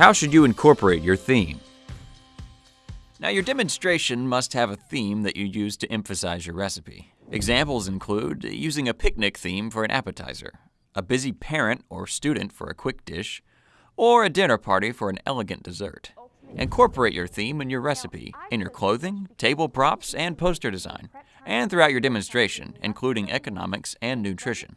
How should you incorporate your theme? Now, your demonstration must have a theme that you use to emphasize your recipe. Examples include using a picnic theme for an appetizer, a busy parent or student for a quick dish, or a dinner party for an elegant dessert. Incorporate your theme in your recipe, in your clothing, table props, and poster design, and throughout your demonstration, including economics and nutrition.